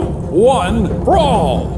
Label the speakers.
Speaker 1: one, brawl!